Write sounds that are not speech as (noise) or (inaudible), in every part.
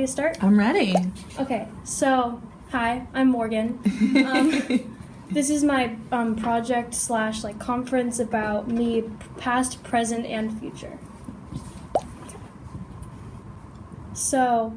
ready to start? I'm ready. Okay, so hi, I'm Morgan. Um, (laughs) this is my um, project slash like conference about me, past, present, and future. So,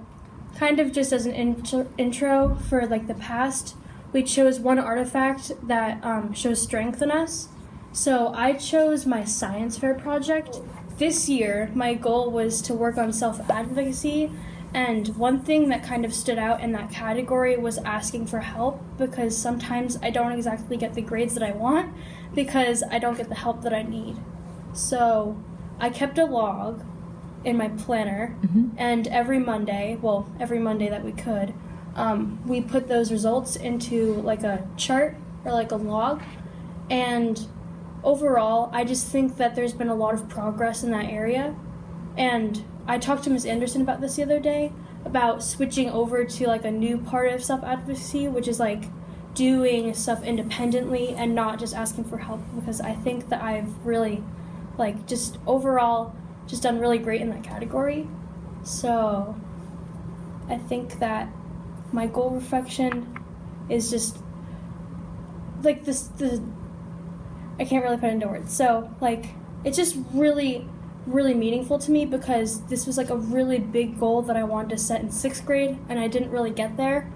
kind of just as an intro, intro for like the past, we chose one artifact that um, shows strength in us. So I chose my science fair project. This year, my goal was to work on self advocacy, and one thing that kind of stood out in that category was asking for help because sometimes I don't exactly get the grades that I want because I don't get the help that I need. So I kept a log in my planner, and every Monday, well, every Monday that we could, um, we put those results into like a chart or like a log. And overall, I just think that there's been a lot of progress in that area. And I talked to Ms. Anderson about this the other day about switching over to like a new part of self advocacy, which is like doing stuff independently and not just asking for help because I think that I've really like just overall just done really great in that category. So I think that my goal reflection is just like this the I can't really put it into words. So like it's just really really meaningful to me because this was like a really big goal that I wanted to set in sixth grade and I didn't really get there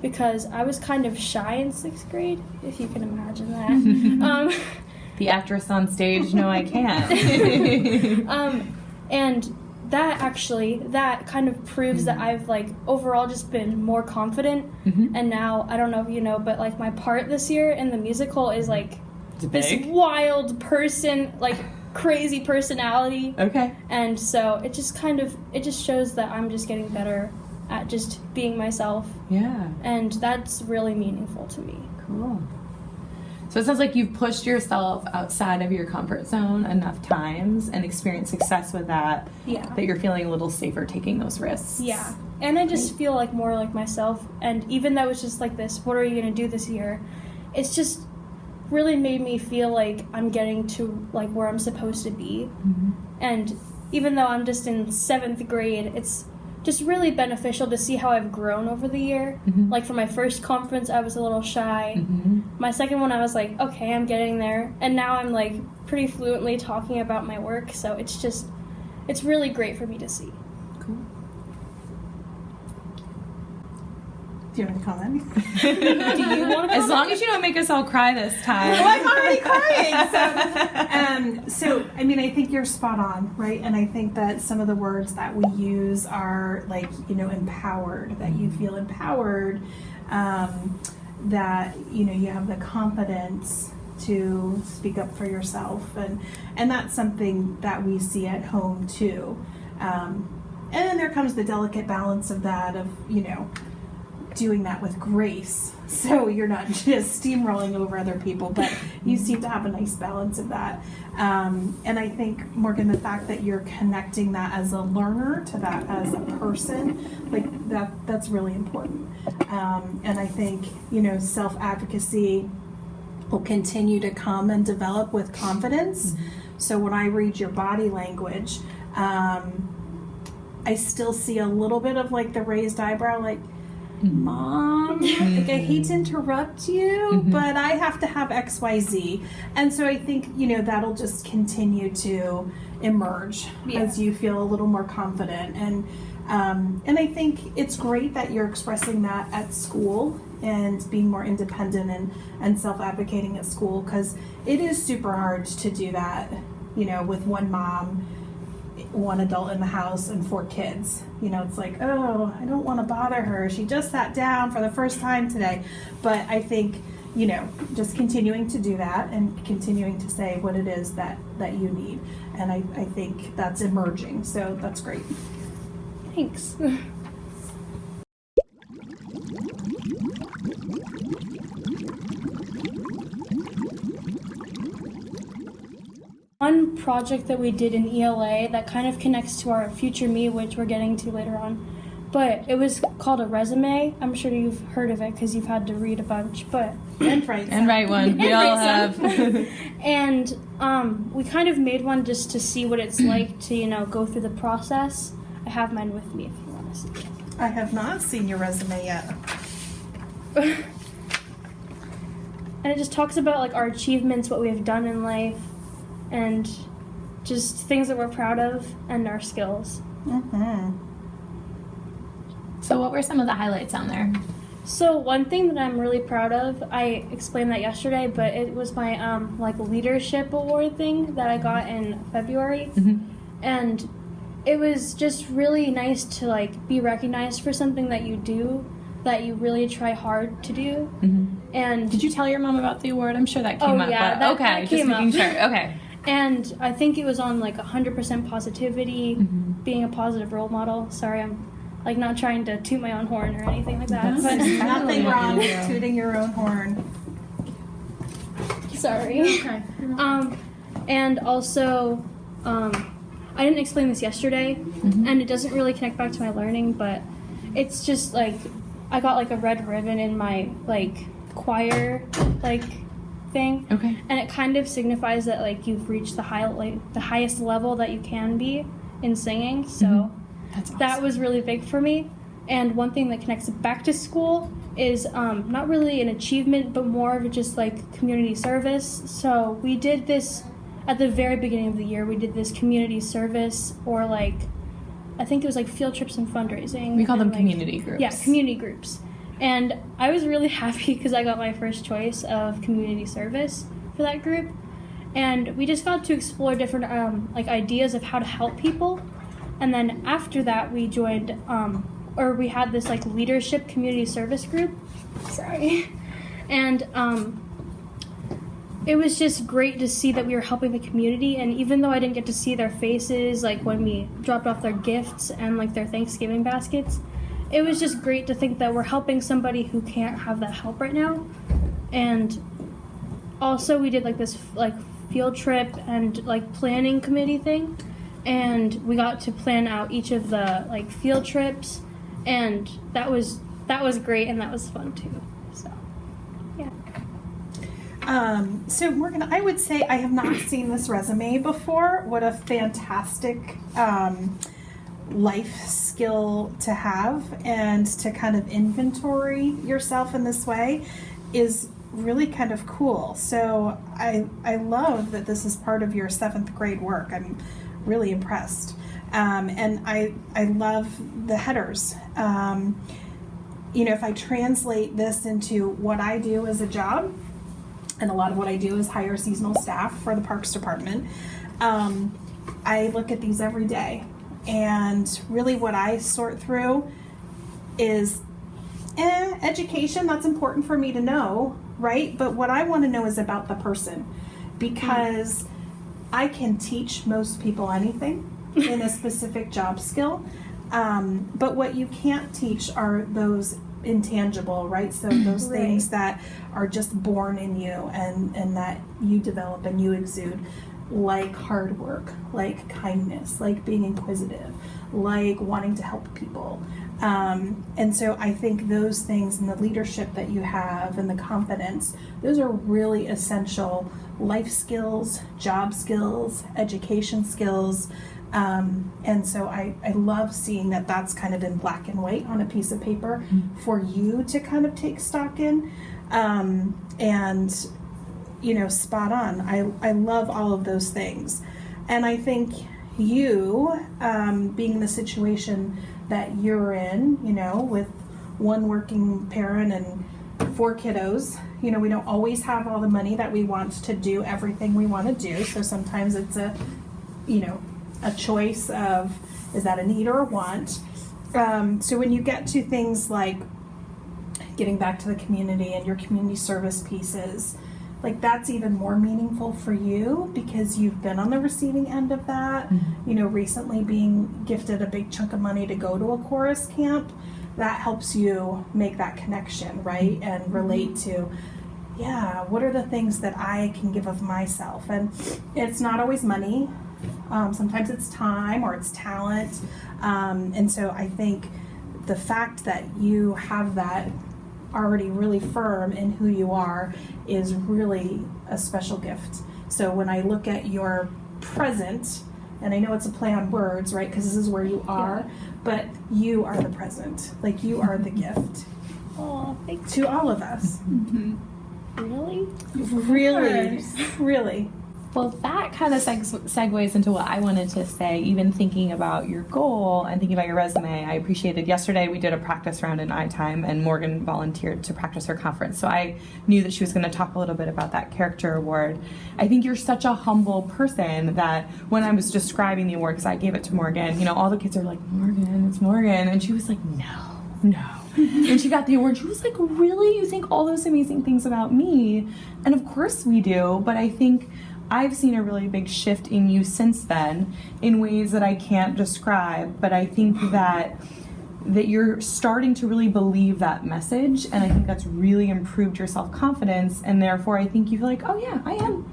because I was kind of shy in sixth grade, if you can imagine that. (laughs) um, The actress on stage, no, I can't. (laughs) um, and that actually that kind of proves that I've like overall just been more confident. Mhm. And now I don't know if you know, but like my part this year in the musical is like this wild person, like crazy personality. Okay. And so it just kind of it just shows that I'm just getting better at just being myself, Yeah. and that's really meaningful to me. Cool. So it sounds like you've pushed yourself outside of your comfort zone enough times and experienced success with that Yeah. that you're feeling a little safer taking those risks. Yeah. And I just feel like more like myself. And even though it's just like this, what are you going to do this year? It's just really made me feel like I'm getting to like where I'm supposed to be. Mhm. And even though I'm just in seventh grade, it's just really beneficial to see how I've grown over the year. Mhm. Like for my first conference, I was a little shy. Mhm. My second one, I was like, okay, I'm getting there. And now I'm like pretty fluently talking about my work. So it's just, it's really great for me to see. Do you have any comment? Do you want to (laughs) As long as you don't make us all cry this time. well, I'm already crying. So, (laughs) um, so, I mean, I think you're spot on, right? And I think that some of the words that we use are like, you know, empowered, that you feel empowered, um, that, you know, you have the confidence to speak up for yourself. And, and that's something that we see at home too. Um, and then there comes the delicate balance of that, of, you know, doing that with grace. (laughs) So you're not just steamrolling over other people, but you seem to have a nice balance of that. Um, and I think, Morgan, the fact that you're connecting that as a learner to that as a person, like that, that's really important. Um, and I think, you know, self advocacy will continue to come and develop with confidence. So when I read your body language, um, I still see a little bit of like the raised eyebrow, like, Mm-hmm. Mom, mm-hmm. like I hate to interrupt you, mm-hmm. but I have to have XYZ. And so I think, you know, that'll just continue to emerge Yeah. as you feel a little more confident. And um, and I think it's great that you're expressing that at school and being more independent and, and self advocating at school because it is super hard to do that, you know, with one mom one adult in the house and four kids. You know, it's like, oh, I don't want to bother her. She just sat down for the first time today. But I think, you know, just continuing to do that and continuing to say what it is that, that you need. And I, I think that's emerging. So that's great. Thanks. (laughs) One project that we did in ELA that kind of connects to our future me, which we're getting to later on, but it was called a resume. I'm sure you've heard of it because you've had to read a bunch, but (clears throat) And right. And write one. We And all have. (laughs) and um, we kind of made one just to see what it's like to you know go through the process. I have mine with me if you want to see it. I have not seen your resume yet. (laughs) and it just talks about like our achievements, what we have done in life, and just things that we're proud of and our skills. Mm-hmm. So, what were some of the highlights on there? So one thing that I'm really proud of, I explained that yesterday, but it was my um, like leadership award thing that I got in February, Mhm. and it was just really nice to like be recognized for something that you do, that you really try hard to do, Mm-hmm. and Did you tell your mom about the award? I'm sure that came Oh, up. yeah, but that- okay, that just came making up. sure. Okay. (laughs) and I think it was on like 100% positivity, Mhm. being a positive role model. Sorry, I'm like not trying to toot my own horn or anything like that, That's but Nothing wrong with tooting your own horn. sorry. Okay. Um, and also, um, I didn't explain this yesterday, Mhm. and it doesn't really connect back to my learning, but it's just like I got like a red ribbon in my like choir like thing, Okay. and it kind of signifies that like you've reached the high like the highest level that you can be in singing. So Mhm. That's awesome. that was really big for me. And one thing that connects back to school is um, not really an achievement, but more of just like community service. So we did this at the very beginning of the year. We did this community service, or like I think it was like field trips and fundraising. we call them and, like- community groups. Yeah, community groups. And I was really (laughs) happy because I got my first choice of community service for that group. And we just got to explore different um, like ideas of how to help people. And then after that, we joined, um, or we had this like leadership community service group. Sorry. (laughs) And um, it was just great to see that we were helping the community. And even though I didn't get to see their faces, like when we dropped off their gifts and like their Thanksgiving baskets, it was just great to think that we're helping somebody who can't have that help right now. And also, we did like this like field trip and like planning committee thing, and we got to plan out each of the like field trips, and that was that was great and that was fun too. So yeah. Um, so Morgan, I would say I have not seen this resume before. What a fantastic um, life skill to have, and to kind of inventory yourself in this way is really kind of cool. So I I love that this is part of your seventh grade work. I'm really impressed, um, and I I love the headers. Um, you know, if I translate this into what I do as a job, and a lot of what I do is hire seasonal staff for the Parks Department. Um, I look at these every day, and really what I sort through is eh, education. That's important for me to know, right? But what I want to know is about the person because I can teach most people anything in a specific job skill. Um, but what you can't teach are those intangible, right? So (clears throat) those Right. things that are just born in you and, and that you develop and you exude, like hard work, like kindness, like being inquisitive, like wanting to help people. Um, and so I think those things and the leadership that you have and the confidence, those are really essential life skills, job skills, education skills. Um, and so I, I love seeing that that's kind of in black and white on a piece of paper for you to kind of take stock in. Um, and, you know, spot on. I, I love all of those things. And I think you, um, being in the situation that you're in, you know, with one working parent and four kiddos, you know, we don't always have all the money that we want to do everything we want to do. So sometimes it's a, you know, a choice of is that a need or a want. Um, so when you get to things like getting back to the community and your community service pieces, like that's even more meaningful for you because you've been on the receiving end of that. You know, recently being gifted a big chunk of money to go to a chorus camp, that helps you make that connection, right? And relate to, yeah, what are the things that I can give of myself? And it's not always money. Um, sometimes it's time or it's talent. Um, and so I think the fact that you have that already really firm in who you are is really a special gift. So when I look at your present and I know it's a play on words, right? Because this is where you are, but you are the present. Like you are the gift Oh, thank to all of us. you. Really? Really, really. Well, that kind of seg- segues into what I wanted to say, even thinking about your goal and thinking about your resume. I appreciated yesterday we did a practice round in iTime, and Morgan volunteered to practice her conference. So I knew that she was going to talk a little bit about that character award. I think you're such a humble person that when I was describing the award, because I gave it to Morgan, you know, all the kids are like, Morgan, it's Morgan. And she was like, no, no. (laughs) and she got the award. She was like, Really? You think all those amazing things about me? And of course we do, but I think I've seen a really big shift in you since then in ways that I can't describe, but I think that that you're starting to really believe that message and I think that's really improved your self-confidence and therefore I think you feel like, "Oh yeah, I am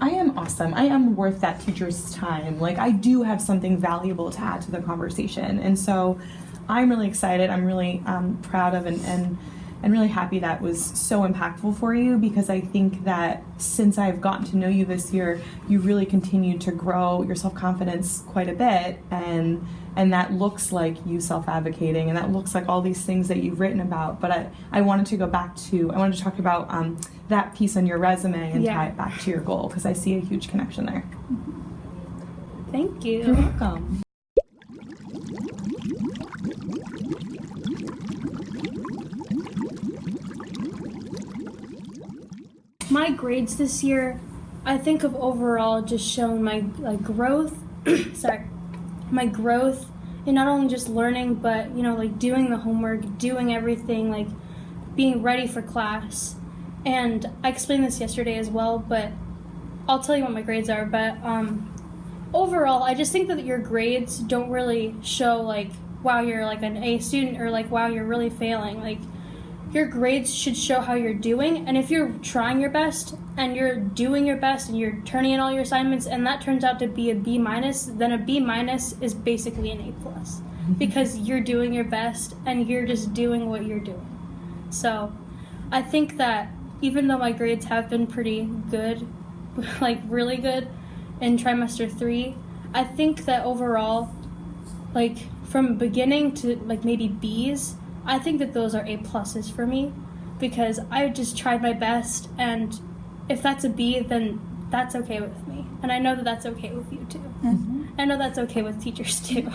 I am awesome. I am worth that teacher's time. Like I do have something valuable to add to the conversation." And so I'm really excited. I'm really um, proud of and, and and really happy that was so impactful for you because I think that since I've gotten to know you this year, you really continued to grow your self confidence quite a bit, and and that looks like you self advocating, and that looks like all these things that you've written about. But I I wanted to go back to I wanted to talk about um, that piece on your resume and Yeah. tie it back to your goal because I see a huge connection there. Thank you. You're welcome. My grades this year, I think have overall just shown my like growth. (clears throat) sorry, my growth in not only just learning, but you know, like doing the homework, doing everything, like being ready for class. And I explained this yesterday as well, but I'll tell you what my grades are. But um, overall, I just think that your grades don't really show like wow you're like an A student or like wow you're really failing. Like your grades should show how you're doing, and if you're trying your best and you're doing your best and you're turning in all your assignments, and that turns out to be a B minus, then a B minus is basically an A plus (laughs) because you're doing your best and you're just doing what you're doing. So, I think that even though my grades have been pretty good, (laughs) like really good in trimester three, I think that overall, like from beginning to like maybe B's, I think that those are A pluses for me because I just tried my best, and if that's a B, then that's okay with me, and I know that that's okay with you too. Mm-hmm. I know that's okay with teachers too.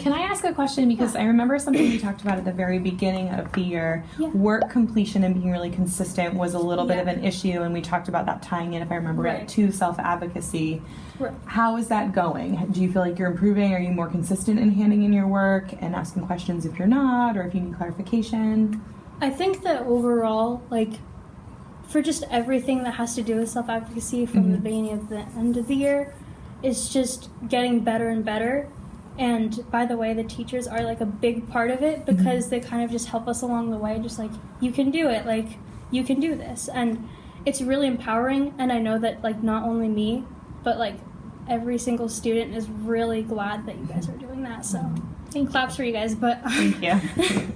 Can I ask a question? Because I remember something we talked about at the very beginning of the year. Yeah. Work completion and being really consistent was a little bit Yeah. of an issue, and we talked about that tying in, if I remember right, Right. to self advocacy. Right. How is that going? Do you feel like you're improving? Are you more consistent in handing in your work and asking questions if you're not, or if you need clarification? I think that overall, like, for just everything that has to do with self advocacy from the Mhm. beginning of the end of the year, it's just getting better and better. And by the way, the teachers are like a big part of it mm-hmm. because they kind of just help us along the way, just like, you can do it, like, you can do this. And it's really empowering. And I know that, like, not only me, but like every single student is really glad that you guys are doing that. So, mm-hmm. claps for you guys. But, um, Thank you.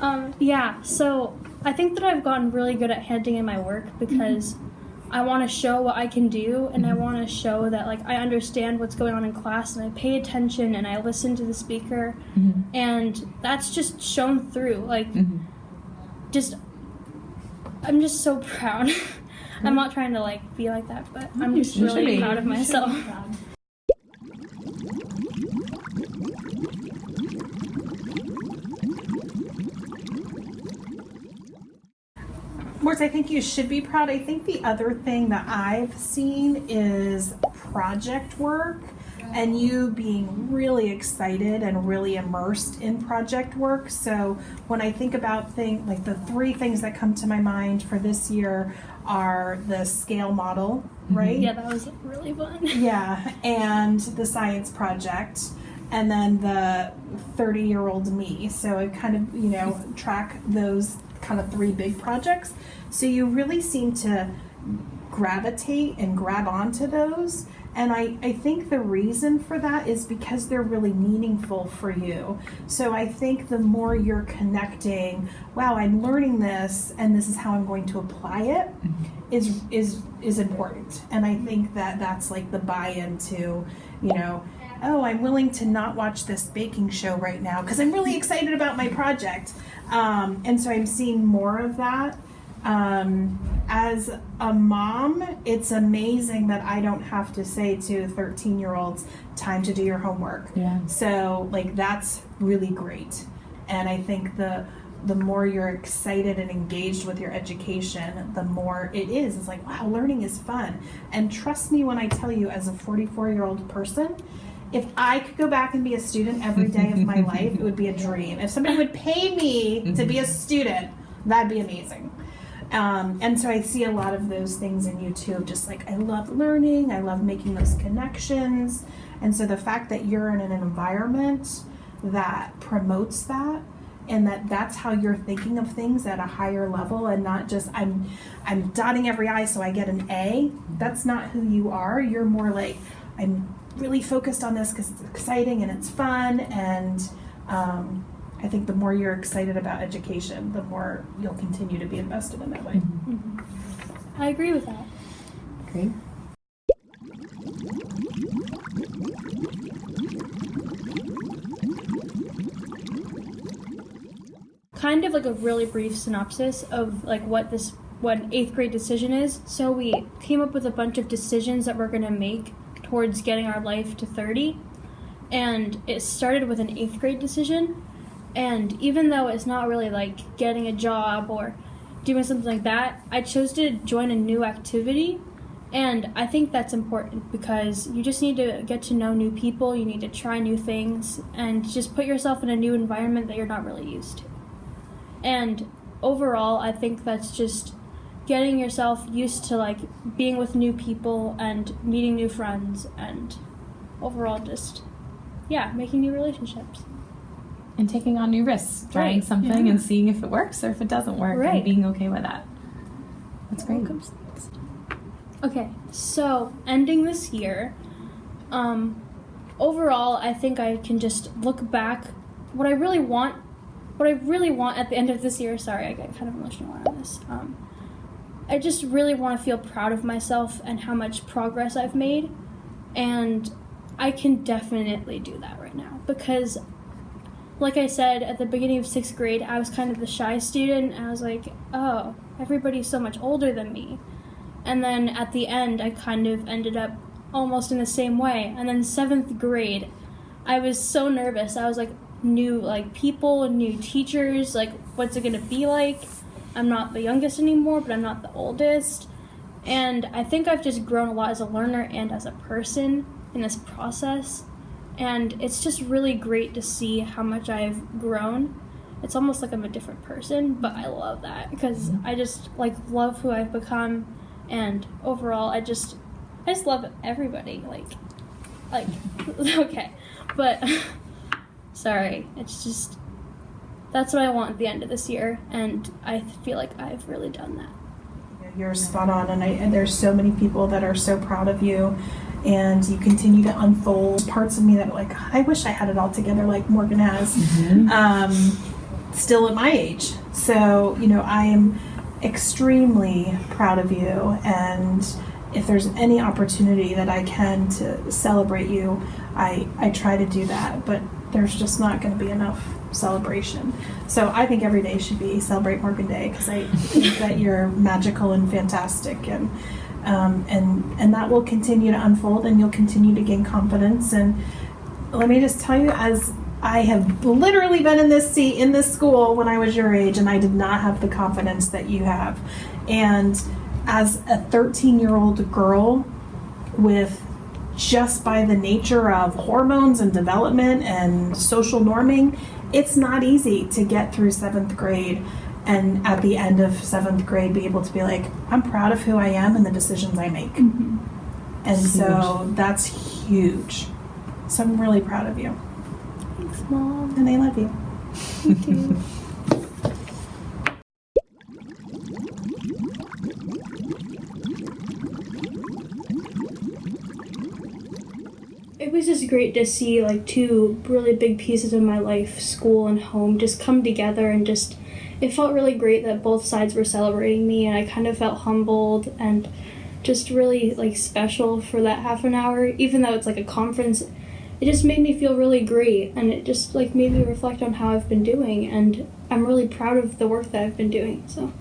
(laughs) um, yeah, so I think that I've gotten really good at handing in my work mm-hmm. because I want to show what I can do and I want to show that like I understand what's going on in class and I pay attention and I listen to the speaker Mhm. and that's just shown through like Mhm. just I'm just so proud. (laughs) I'm not trying to like be like that, but I'm just really proud of myself. Proud. I think you should be proud. I think the other thing that I've seen is project work and you being really excited and really immersed in project work. So when I think about things like the three things that come to my mind for this year are the scale model, mm-hmm. right? Yeah, that was really fun. Yeah, and the science project, and then the 30 year old me. So I kind of, you know, track those kind of three big projects. So you really seem to gravitate and grab onto those. And I, I think the reason for that is because they're really meaningful for you. So I think the more you're connecting, wow, I'm learning this and this is how I'm going to apply it mm-hmm. is is is important. And I think that that's like the buy-in to, you know, oh, I'm willing to not watch this baking show right now because I'm really excited about my project. Um, and so I'm seeing more of that. Um, as a mom, it's amazing that I don't have to say to 13 year olds, time to do your homework. Yeah. So, like, that's really great. And I think the the more you're excited and engaged with your education, the more it is. It's like, wow, learning is fun. And trust me when I tell you, as a 44 year old person, if I could go back and be a student every day of my (laughs) life, it would be a dream. If somebody would pay me to be a student, that'd be amazing. Um, and so I see a lot of those things in you too. Just like I love learning, I love making those connections. And so the fact that you're in an environment that promotes that and that that's how you're thinking of things at a higher level and not just I'm I'm dotting every i so I get an A. That's not who you are. You're more like I'm really focused on this because it's exciting and it's fun and um, I think the more you're excited about education, the more you'll continue to be invested in that way. I agree with that. Great. kind of like a really brief synopsis of like what this what an eighth grade decision is. So we came up with a bunch of decisions that we're gonna make towards getting our life to 30. And it started with an eighth grade decision. And even though it's not really like getting a job or doing something like that, I chose to join a new activity. And I think that's important because you just need to get to know new people, you need to try new things, and just put yourself in a new environment that you're not really used to. And overall, I think that's just getting yourself used to like being with new people and meeting new friends and overall just yeah, making new relationships. And taking on new risks, trying Right. something Yeah. and seeing if it works or if it doesn't work, and being okay with that. That's great. Okay, so ending this year, um, overall, I think I can just look back. What I really want, what I really want at the end of this year. Sorry, I get kind of emotional around this. Um, I just really want to feel proud of myself and how much progress I've made, and I can definitely do that right now because, like I said at the beginning of sixth grade, I was kind of the shy student. I was like, oh, everybody's so much older than me. And then at the end, I kind of ended up almost in the same way. And then seventh grade, I was so nervous. I was like, new like people, and new teachers. Like, what's it gonna be like? I'm not the youngest anymore, but I'm not the oldest. And I think I've just grown a lot as a learner and as a person in this process. And it's just really great to see how much I've grown. It's almost like I'm a different person, but I love that because I just like love who I've become and overall I just I just love everybody like like (laughs) okay but (laughs) sorry it's just that's what I want at the end of this year and I feel like I've really done that. You're spot on, and, I, and there's so many people that are so proud of you, and you continue to unfold. Parts of me that are like, I wish I had it all together like Morgan has. Um, still at my age, so you know I am extremely proud of you, and if there's any opportunity that I can to celebrate you, I I try to do that, but there's just not going to be enough celebration. So I think every day should be Celebrate Morgan Day because I think that you're magical and fantastic, and um, and and that will continue to unfold, and you'll continue to gain confidence. And let me just tell you, as I have literally been in this seat in this school when I was your age, and I did not have the confidence that you have. And as a 13 year old girl with just by the nature of hormones and development and social norming, it's not easy to get through seventh grade and at the end of seventh grade be able to be like, I'm proud of who I am and the decisions I make. Mm-hmm. And so that's huge. So I'm really proud of you. thanks mom And I love you. thank you (laughs) it was just great to see like two really big pieces of my life, school and home, just come together and just it felt really great that both sides were celebrating me and I kind of felt humbled and just really like special for that half an hour even though it's like a conference. It just made me feel really great and it just like made me reflect on how I've been doing and I'm really proud of the work that I've been doing so